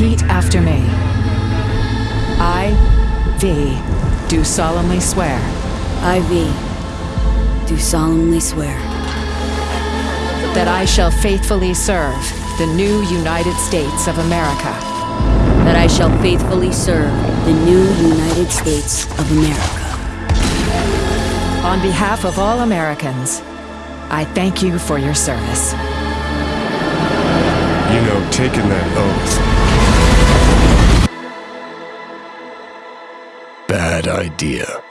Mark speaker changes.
Speaker 1: Repeat after me. I, V, do solemnly swear
Speaker 2: I, V, do solemnly swear
Speaker 1: that I shall faithfully serve the new United States of America
Speaker 2: that I shall faithfully serve the new United States of America.
Speaker 1: on behalf of all Americans. I thank you for your service.
Speaker 3: You know, taking that oath. Bad idea.